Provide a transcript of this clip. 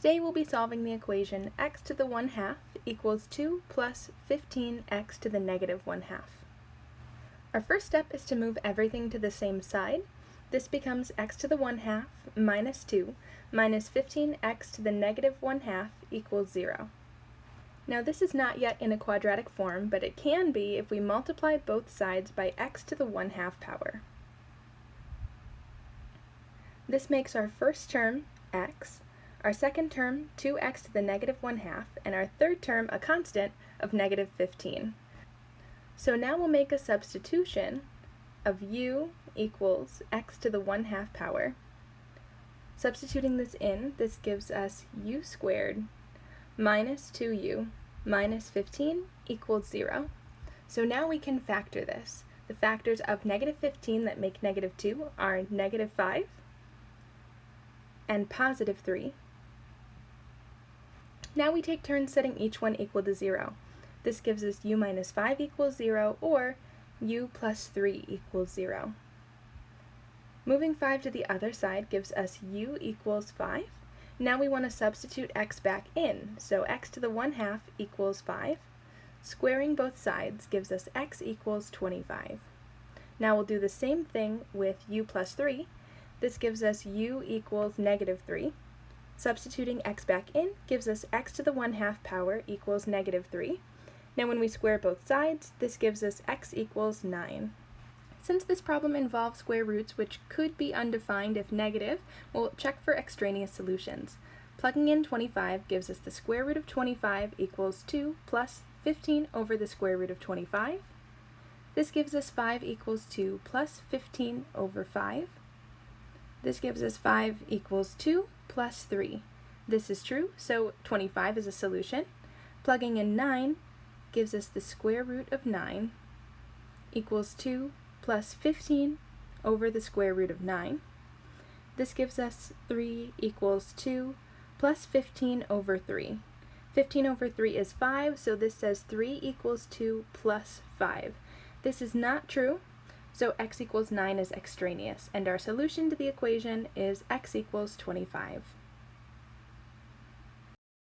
Today we'll be solving the equation x to the 1 half equals 2 plus 15x to the negative 1 half. Our first step is to move everything to the same side. This becomes x to the 1 half minus 2 minus 15x to the negative 1 half equals 0. Now this is not yet in a quadratic form, but it can be if we multiply both sides by x to the 1 half power. This makes our first term x our second term 2x to the negative 1 half, and our third term a constant of negative 15. So now we'll make a substitution of u equals x to the 1 half power. Substituting this in, this gives us u squared minus 2u minus 15 equals 0. So now we can factor this. The factors of negative 15 that make negative 2 are negative 5 and positive 3. Now we take turns setting each one equal to 0. This gives us u minus 5 equals 0 or u plus 3 equals 0. Moving 5 to the other side gives us u equals 5. Now we want to substitute x back in, so x to the 1 half equals 5. Squaring both sides gives us x equals 25. Now we'll do the same thing with u plus 3. This gives us u equals negative 3. Substituting x back in gives us x to the 1 half power equals negative 3. Now when we square both sides, this gives us x equals 9. Since this problem involves square roots which could be undefined if negative, we'll check for extraneous solutions. Plugging in 25 gives us the square root of 25 equals 2 plus 15 over the square root of 25. This gives us 5 equals 2 plus 15 over 5. This gives us 5 equals 2 plus 3. This is true, so 25 is a solution. Plugging in 9 gives us the square root of 9 equals 2 plus 15 over the square root of 9. This gives us 3 equals 2 plus 15 over 3. 15 over 3 is 5, so this says 3 equals 2 plus 5. This is not true, so x equals 9 is extraneous, and our solution to the equation is x equals 25.